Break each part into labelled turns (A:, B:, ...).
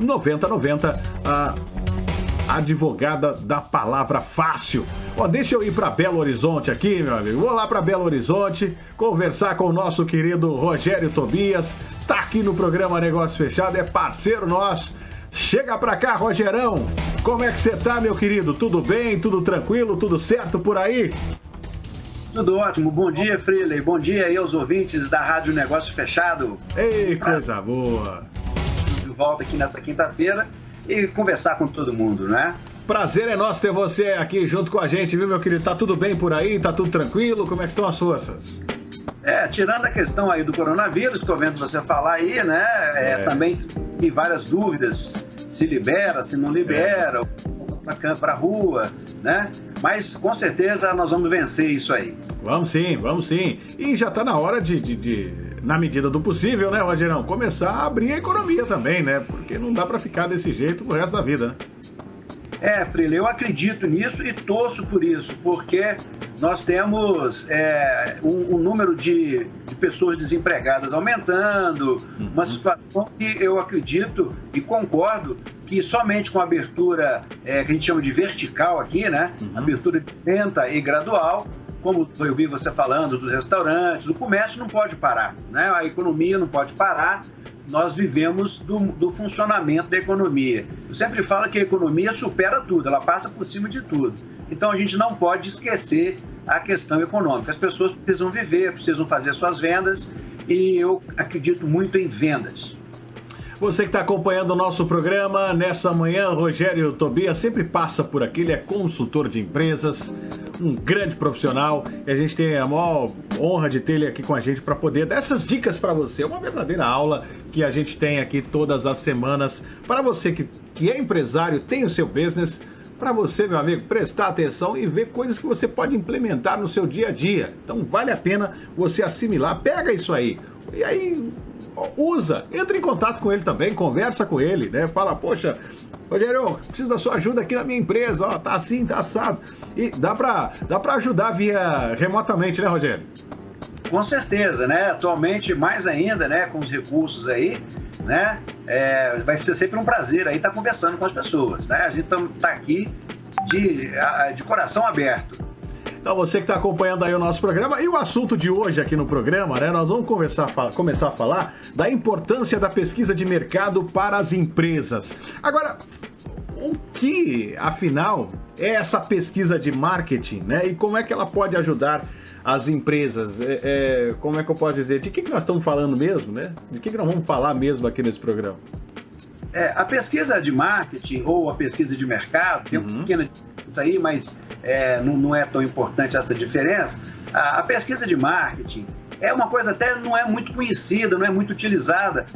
A: 9090, a advogada da palavra fácil. Ó, deixa eu ir para Belo Horizonte aqui, meu amigo. Vou lá para Belo Horizonte conversar com o nosso querido Rogério Tobias. Tá aqui no programa Negócio Fechado, é parceiro nosso. Chega pra cá, Rogerão. Como é que você tá, meu querido? Tudo bem? Tudo tranquilo? Tudo certo por aí?
B: Tudo ótimo. Bom dia, Freeley. Bom dia aí aos ouvintes da Rádio Negócio Fechado.
A: Ei, coisa boa.
B: Volta aqui nessa quinta-feira e conversar com todo mundo, né?
A: Prazer é nosso ter você aqui junto com a gente, viu, meu querido? Tá tudo bem por aí? Tá tudo tranquilo? Como é que estão as forças?
B: É, tirando a questão aí do coronavírus, estou vendo você falar aí, né? É, é. Também tem várias dúvidas se libera, se não libera, é. para a rua, né? Mas com certeza nós vamos vencer isso aí.
A: Vamos sim, vamos sim. E já está na hora de, de, de, na medida do possível, né, Rogerão, começar a abrir a economia também, né? Porque não dá para ficar desse jeito pro resto da vida, né?
B: É, Freire, eu acredito nisso e torço por isso, porque nós temos é, um, um, número de, de, pessoas desempregadas aumentando, uhum. uma situação que eu acredito e concordo que somente com a abertura é, que a gente chama de vertical aqui, né? Uhum. Abertura lenta e gradual, como eu vi você falando dos restaurantes, o comércio não pode parar, né? A economia não pode parar nós vivemos do, do, funcionamento da economia. Eu sempre falo que a economia supera tudo, ela passa por cima de tudo. Então a gente não pode esquecer a questão econômica. As pessoas precisam viver, precisam fazer suas vendas e eu acredito muito em vendas.
A: Você que está acompanhando o nosso programa, nessa manhã, Rogério Tobias sempre passa por aqui, ele é consultor de empresas, um grande profissional, e a gente tem a maior honra de ter ele aqui com a gente para poder dar essas dicas para você. É uma verdadeira aula que a gente tem aqui todas as semanas para você que, que é empresário, tem o seu business, para você, meu amigo, prestar atenção e ver coisas que você pode implementar no seu dia a dia. Então vale a pena você assimilar, pega isso aí. E aí usa, entra em contato com ele também, conversa com ele, né? Fala, poxa, Rogério, preciso da sua ajuda aqui na minha empresa, ó, tá assim, tá assado. E dá pra, dá pra ajudar via remotamente, né, Rogério?
B: Com certeza, né? Atualmente, mais ainda, né, com os recursos aí, né? É, vai ser sempre um prazer aí estar conversando com as pessoas, né? A gente tá aqui de, de coração aberto.
A: Então você que está acompanhando aí o nosso programa e o assunto de hoje aqui no programa, né? Nós vamos conversar, começar a falar da importância da pesquisa de mercado para as empresas. Agora, o que, afinal, é essa pesquisa de marketing, né? E como é que ela pode ajudar as empresas? É, é, como é que eu posso dizer? De que, que nós estamos falando mesmo, né? De que, que nós vamos falar mesmo aqui nesse programa?
B: É, a pesquisa de marketing ou a pesquisa de mercado, tem uhum. uma pequena diferença aí, mas é, não, não, é tão importante essa diferença. A, a, pesquisa de marketing é uma coisa até não é muito conhecida, não é muito utilizada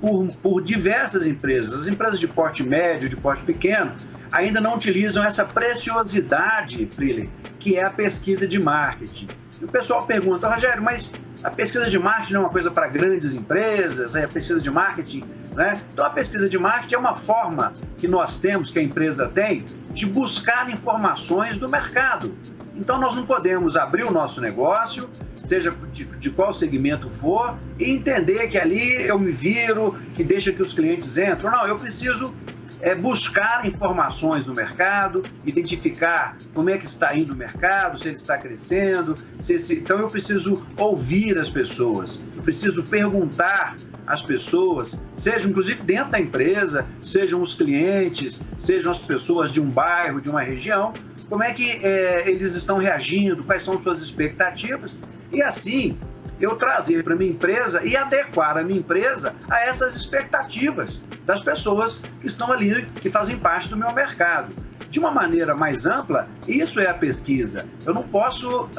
B: por, por diversas empresas. As empresas de porte médio, de porte pequeno, ainda não utilizam essa preciosidade, Freely, que é a pesquisa de marketing. E o pessoal pergunta, Rogério, mas a pesquisa de marketing não é uma coisa para grandes empresas, é a pesquisa de marketing, né? Então a pesquisa de marketing é uma forma que nós temos, que a empresa tem, de buscar informações do mercado. Então nós não podemos abrir o nosso negócio, seja de, de, qual segmento for, e entender que ali eu me viro, que deixa que os clientes entram. Não, eu preciso é buscar informações no mercado, identificar como é que está indo o mercado, se ele está crescendo. Se esse... Então eu preciso ouvir as pessoas, eu preciso perguntar às pessoas, seja inclusive dentro da empresa, sejam os clientes, sejam as pessoas de um bairro, de uma região, como é que é, eles estão reagindo, quais são suas expectativas, e assim eu trazer para minha empresa e adequar a minha empresa a essas expectativas das pessoas que estão ali, que fazem parte do meu mercado. De uma maneira mais ampla, isso é a pesquisa. Eu não posso uh,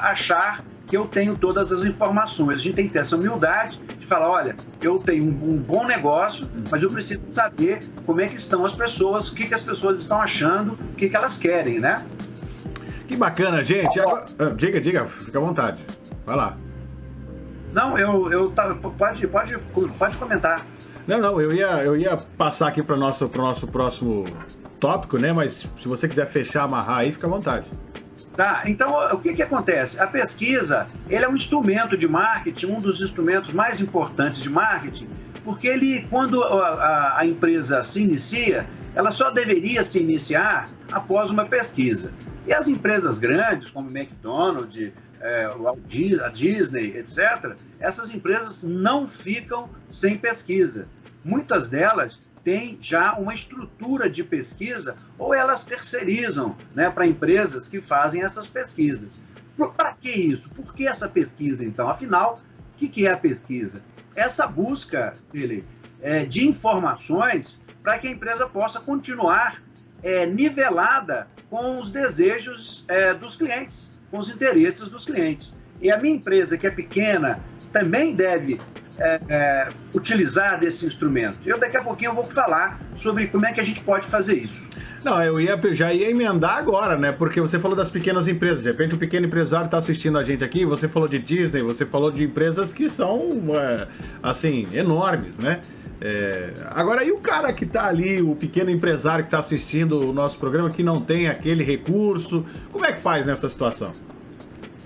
B: achar que eu tenho todas as informações. A gente tem que ter essa humildade de falar, olha, eu tenho um, um bom negócio, mas eu preciso saber como é que estão as pessoas, o que, que as pessoas estão achando, o que, que elas querem, né?
A: Que bacana, gente. Agora, ah, diga, diga, fica à vontade. Vai lá.
B: Não, eu, eu tá, pode, pode, pode comentar.
A: Não, não, eu ia, eu ia passar aqui para o nosso, nosso próximo tópico, né? Mas se você quiser fechar, amarrar aí, fica à vontade.
B: Tá, então o que, que acontece? A pesquisa ele é um instrumento de marketing, um dos instrumentos mais importantes de marketing, porque ele, quando a, a, a empresa se inicia, ela só deveria se iniciar após uma pesquisa. E as empresas grandes, como McDonald's, é, a Disney, etc., essas empresas não ficam sem pesquisa. Muitas delas têm já uma estrutura de pesquisa ou elas terceirizam né, para empresas que fazem essas pesquisas. Para que isso? Por que essa pesquisa, então? Afinal, o que, que é a pesquisa? Essa busca, Felipe, é, de informações para que a empresa possa continuar é, nivelada com os desejos é, dos clientes, com os interesses dos clientes. E a minha empresa, que é pequena, também deve é, é, utilizar desse instrumento. Eu daqui a pouquinho vou falar sobre como é que a gente pode fazer isso.
A: Não, eu ia, já ia emendar agora, né? Porque você falou das pequenas empresas. De repente, o pequeno empresário está assistindo a gente aqui. Você falou de Disney, você falou de empresas que são, é, assim, enormes, né? É, agora, e o cara que está ali, o pequeno empresário que está assistindo o nosso programa, que não tem aquele recurso, como é que faz nessa situação?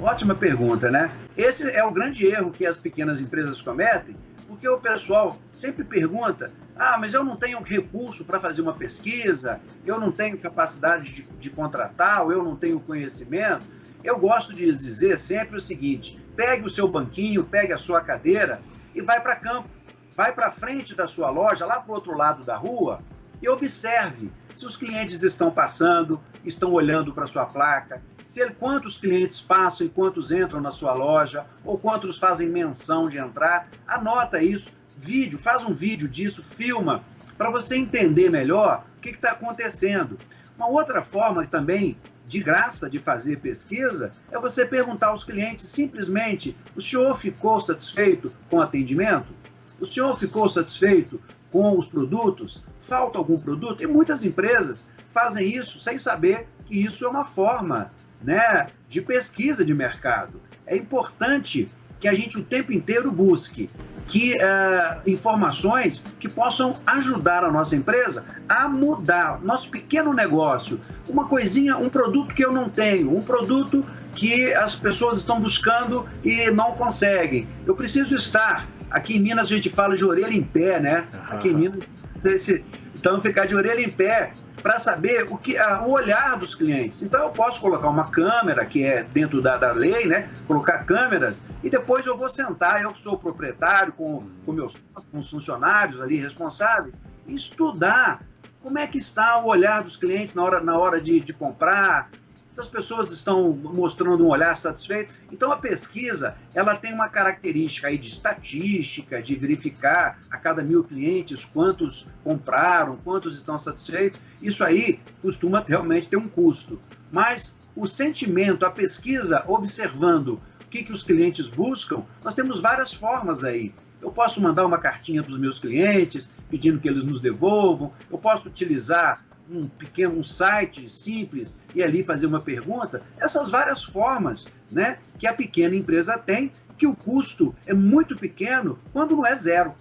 B: Ótima pergunta, né? Esse é o grande erro que as pequenas empresas cometem, porque o pessoal sempre pergunta: ah, mas eu não tenho recurso para fazer uma pesquisa, eu não tenho capacidade de, de contratar, eu não tenho conhecimento. Eu gosto de dizer sempre o seguinte: pegue o seu banquinho, pegue a sua cadeira e vai para campo vai para frente da sua loja, lá para o outro lado da rua, e observe se os clientes estão passando, estão olhando para sua placa, se ele, quantos clientes passam e quantos entram na sua loja, ou quantos fazem menção de entrar. Anota isso, vídeo, faz um vídeo disso, filma, para você entender melhor o que está acontecendo. Uma outra forma também de graça de fazer pesquisa é você perguntar aos clientes simplesmente: o senhor ficou satisfeito com o atendimento? O senhor ficou satisfeito com os produtos? Falta algum produto? E muitas empresas fazem isso sem saber que isso é uma forma né, de pesquisa de mercado. É importante que a gente o tempo inteiro busque que uh, informações que possam ajudar a nossa empresa a mudar nosso pequeno negócio, uma coisinha, um produto que eu não tenho, um produto que as pessoas estão buscando e não conseguem. Eu preciso estar Aqui em Minas a gente fala de orelha em pé, né? Aqui em Minas, esse, então ficar de orelha em pé para saber o que o olhar dos clientes. Então eu posso colocar uma câmera que é dentro da, da lei, né? Colocar câmeras e depois eu vou sentar, eu que sou proprietário com, com meus com os funcionários ali responsáveis, estudar como é que está o olhar dos clientes na hora, na hora de, de comprar, essas pessoas estão mostrando um olhar satisfeito. Então a pesquisa ela tem uma característica aí de estatística, de verificar a cada mil clientes quantos compraram, quantos estão satisfeitos. Isso aí costuma realmente ter um custo. Mas o sentimento, a pesquisa observando o que, que os clientes buscam, nós temos várias formas aí. Eu posso mandar uma cartinha para os meus clientes pedindo que eles nos devolvam. Eu posso utilizar um pequeno site simples e ali fazer uma pergunta, essas várias formas né, que a pequena empresa tem, que o custo é muito pequeno quando não é zero.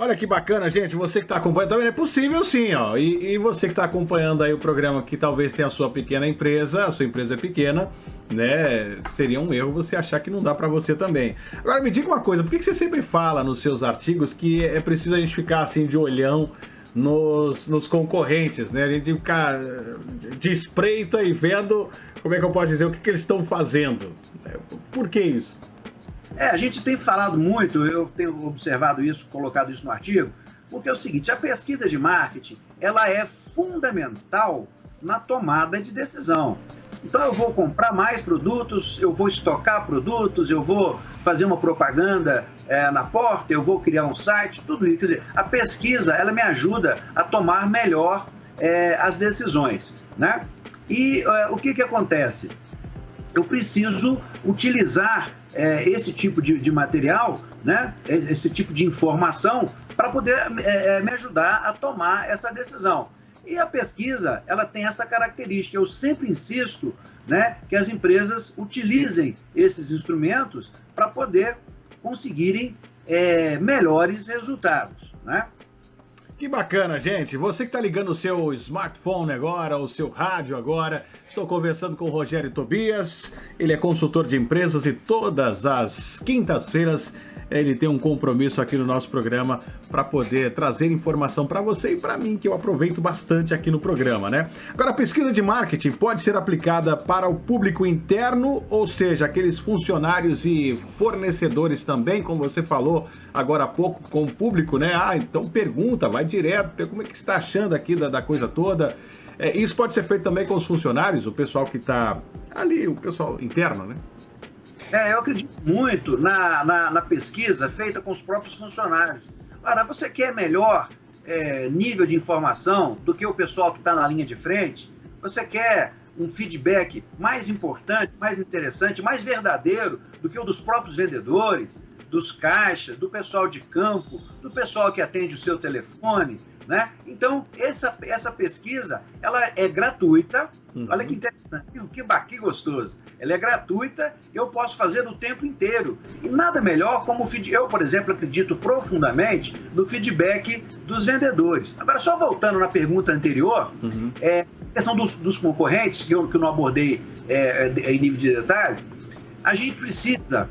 A: Olha que bacana, gente. Você que está acompanhando, também é possível sim, ó. E, e você que está acompanhando aí o programa que talvez tenha a sua pequena empresa, a sua empresa é pequena, né? Seria um erro você achar que não dá para você também. Agora me diga uma coisa, por que, que você sempre fala nos seus artigos que é preciso a gente ficar assim de olhão nos, nos concorrentes, né? A gente ficar de espreita e vendo, como é que eu posso dizer, o que, que eles estão fazendo. Por que isso?
B: É, a gente tem falado muito, eu tenho observado isso, colocado isso no artigo, porque é o seguinte, a pesquisa de marketing, ela é fundamental na tomada de decisão. Então eu vou comprar mais produtos, eu vou estocar produtos, eu vou fazer uma propaganda é, na porta, eu vou criar um site, tudo isso. Quer dizer, a pesquisa ela me ajuda a tomar melhor é, as decisões, né? E é, o que que acontece? Eu preciso utilizar é, esse tipo de, de, material, né? Esse tipo de informação para poder é, é, me ajudar a tomar essa decisão. E a pesquisa, ela tem essa característica. Eu sempre insisto né, que as empresas utilizem esses instrumentos para poder conseguirem é, melhores resultados. Né?
A: Que bacana, gente. Você que está ligando o seu smartphone agora, o seu rádio agora, estou conversando com o Rogério Tobias. Ele é consultor de empresas e todas as quintas-feiras ele tem um compromisso aqui no nosso programa para poder trazer informação para você e para mim, que eu aproveito bastante aqui no programa, né? Agora, a pesquisa de marketing pode ser aplicada para o público interno, ou seja, aqueles funcionários e fornecedores também, como você falou agora há pouco com o público, né? Ah, então pergunta, vai direto, como é que está achando aqui da, da coisa toda. É, isso pode ser feito também com os funcionários, o pessoal que está ali, o pessoal interno, né?
B: É, eu acredito muito na, na, na, pesquisa feita com os próprios funcionários. Ora, você quer melhor é, nível de informação do que o pessoal que está na linha de frente? Você quer um feedback mais importante, mais interessante, mais verdadeiro do que o dos próprios vendedores, dos caixas, do pessoal de campo, do pessoal que atende o seu telefone, né? Então, essa, essa pesquisa, ela é gratuita. Uhum. Olha que interessante, que, que gostoso. Ela é gratuita, eu posso fazer o tempo inteiro. E nada melhor como eu, por exemplo, acredito profundamente no feedback dos vendedores. Agora, só voltando na pergunta anterior, uhum. é, a questão dos, dos concorrentes, que eu, que eu não abordei é, é, em nível de detalhe, a gente precisa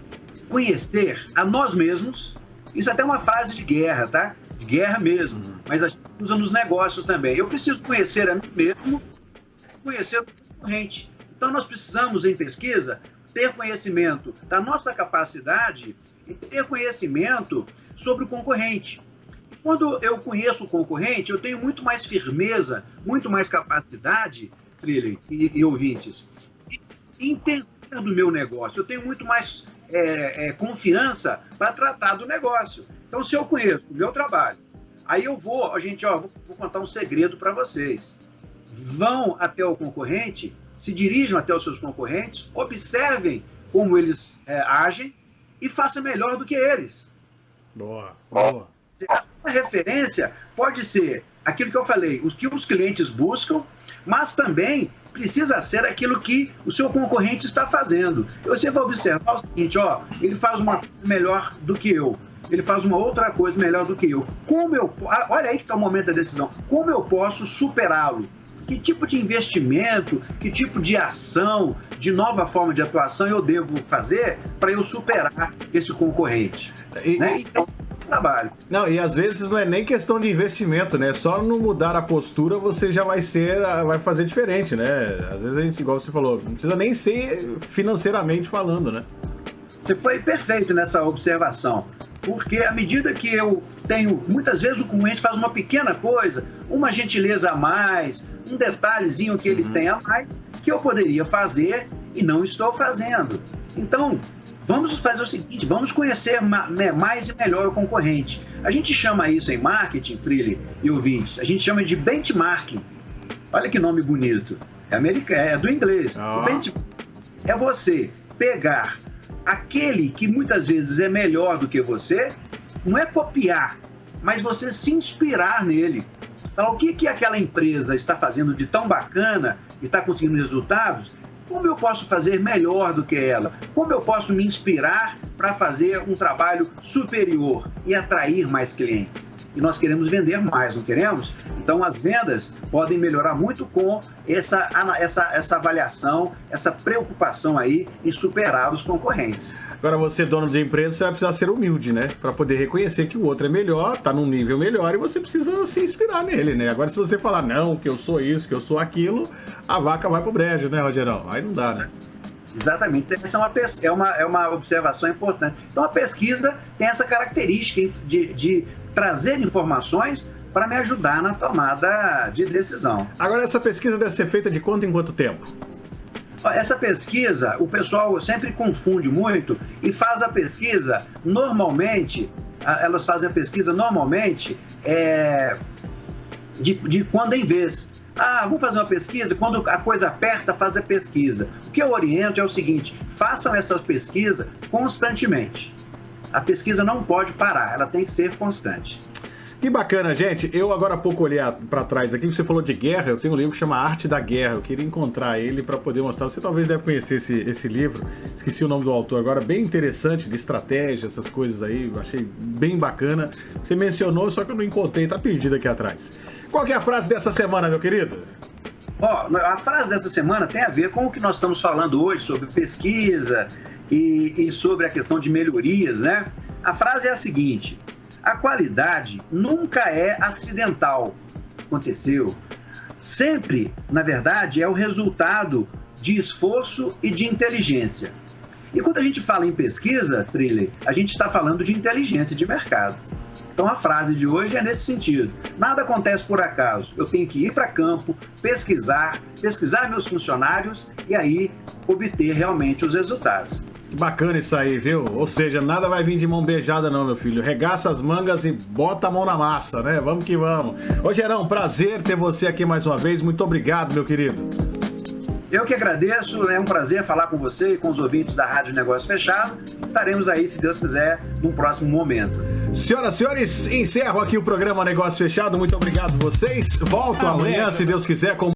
B: conhecer a nós mesmos. Isso é até uma frase de guerra, tá? De guerra mesmo. Mas a gente usa nos negócios também. Eu preciso conhecer a mim mesmo, conhecer o concorrente. Então nós precisamos, em pesquisa, ter conhecimento da nossa capacidade e ter conhecimento sobre o concorrente. Quando eu conheço o concorrente, eu tenho muito mais firmeza, muito mais capacidade, Trilly e, e ouvintes, de entender do meu negócio. Eu tenho muito mais é, é, confiança para tratar do negócio. Então, se eu conheço o meu trabalho, aí eu vou, a gente, ó, vou, vou contar um segredo para vocês. Vão até o concorrente, se dirijam até os seus concorrentes, observem como eles é, agem e façam melhor do que eles.
A: Boa, boa.
B: A referência pode ser aquilo que eu falei, o que os clientes buscam, mas também precisa ser aquilo que o seu concorrente está fazendo. Você vai observar o seguinte, ó, ele faz uma coisa melhor do que eu. Ele faz uma outra coisa melhor do que eu. Como eu, ah, olha aí que está o momento da decisão. Como eu posso superá-lo? Que tipo de investimento, que tipo de ação, de nova forma de atuação eu devo fazer para eu superar esse concorrente? E, né? Então, trabalho.
A: Não, e às vezes não é nem questão de investimento, né? Só no mudar a postura você já vai ser, vai fazer diferente, né? Às vezes a gente, igual você falou, não precisa nem ser financeiramente falando, né?
B: Você foi perfeito nessa observação. Porque à medida que eu tenho, muitas vezes o cliente faz uma pequena coisa, uma gentileza a mais, um detalhezinho que ele uhum. tem a mais, que eu poderia fazer e não estou fazendo. Então, Vamos fazer o seguinte, vamos conhecer né, mais e melhor o concorrente. A gente chama isso em marketing, Freely e ouvintes, a gente chama de benchmarking. Olha que nome bonito. É, americano, é do inglês. Oh. O benchmarking é você pegar aquele que muitas vezes é melhor do que você, não é copiar, mas você se inspirar nele. Então, o que, que aquela empresa está fazendo de tão bacana e está conseguindo resultados? Como eu posso fazer melhor do que ela? Como eu posso me inspirar para fazer um trabalho superior e atrair mais clientes? E nós queremos vender mais, não queremos? Então as vendas podem melhorar muito com essa, essa, essa avaliação, essa preocupação aí em superar os concorrentes.
A: Agora, você, dono de empresa, você vai precisar ser humilde, né? Para poder reconhecer que o outro é melhor, tá num nível melhor e você precisa se inspirar nele, né? Agora, se você falar, não, que eu sou isso, que eu sou aquilo, a vaca vai pro brejo, né, Rogerão? Aí não dá, né?
B: Exatamente. Essa é uma, é, uma, é uma observação importante. Então, a pesquisa tem essa característica de, de trazer informações para me ajudar na tomada de decisão.
A: Agora, essa pesquisa deve ser feita de quanto em quanto tempo?
B: Essa pesquisa, o pessoal sempre confunde muito e faz a pesquisa normalmente, elas fazem a pesquisa normalmente é, de, de quando em vez. Ah, vamos fazer uma pesquisa, quando a coisa aperta, faz a pesquisa. O que eu oriento é o seguinte: façam essa pesquisa constantemente. A pesquisa não pode parar, ela tem que ser constante.
A: Que bacana, gente. Eu agora há pouco olhei para trás aqui, você falou de guerra, eu tenho um livro que chama Arte da Guerra. Eu queria encontrar ele para poder mostrar. Você talvez deve conhecer esse, esse livro. Esqueci o nome do autor agora, bem interessante, de estratégia, essas coisas aí. Eu achei bem bacana. Você mencionou, só que eu não encontrei, tá perdido aqui atrás. Qual é a frase dessa semana, meu querido?
B: Ó, oh, a frase dessa semana tem a ver com o que nós estamos falando hoje sobre pesquisa e, e sobre a questão de melhorias, né? A frase é a seguinte: a qualidade nunca é acidental. Aconteceu. Sempre, na verdade, é o resultado de esforço e de inteligência. E quando a gente fala em pesquisa, Freely, a gente está falando de inteligência de mercado. Então a frase de hoje é nesse sentido. Nada acontece por acaso. Eu tenho que ir para campo, pesquisar, pesquisar meus funcionários e aí obter realmente os resultados.
A: Bacana isso aí, viu? Ou seja, nada vai vir de mão beijada não, meu filho. Regaça as mangas e bota a mão na massa, né? Vamos que vamos. Ô Gerão, prazer ter você aqui mais uma vez. Muito obrigado, meu querido.
B: Eu que agradeço, é um prazer falar com você e com os ouvintes da Rádio Negócio Fechado. Estaremos aí, se Deus quiser, num próximo momento.
A: Senhoras e senhores, encerro aqui o programa Negócio Fechado. Muito obrigado vocês. Volto amanhã, se Deus quiser, com